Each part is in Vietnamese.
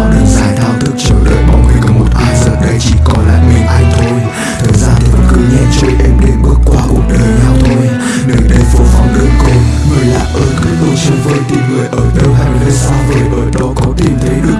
quãng đường dài thao thức chờ đợi bóng hình của một ai giờ đây chỉ còn lại mình anh thôi. Thời gian thì vẫn cứ nhẹ trôi, em đêm bước qua cuộc đời nhau thôi. Nơi đây phố vắng đơn côi, người lạ ơi, cứ tôi chơi vơi tìm người ở đâu, hay nơi xa vời, ở đó có tìm thấy được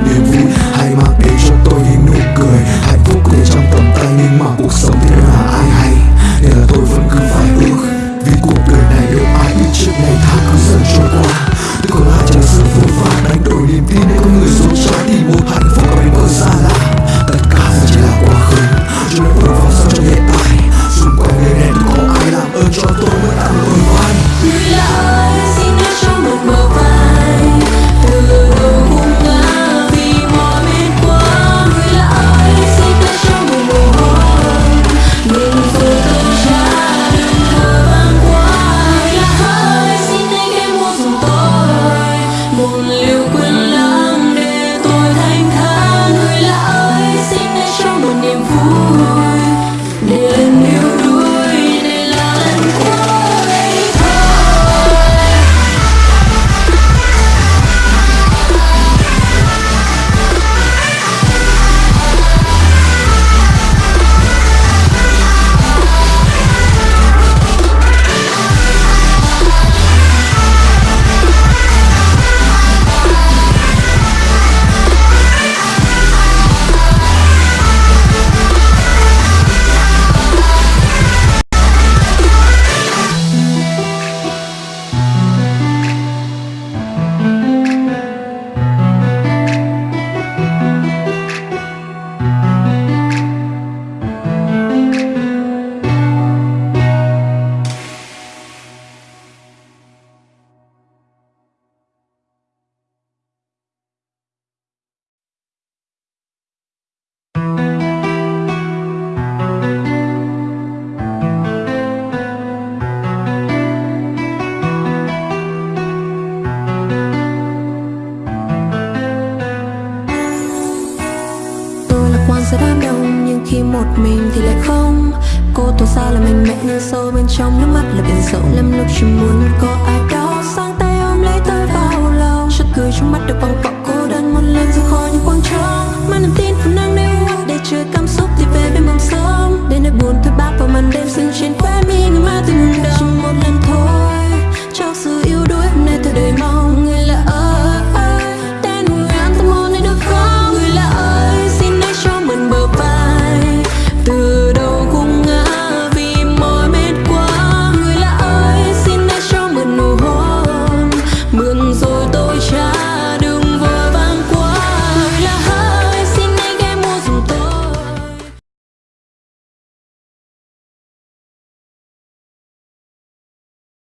khi một mình thì lại không. Cô tỏ ra là mạnh mẽ nhưng sâu bên trong nước mắt là biển rộng. Lắm lúc chỉ muốn có ai đó sang tay ôm lấy tôi vào lòng. Chút cười trong mắt được bằng bọc cô đơn muốn lên ra khỏi những quan trọng.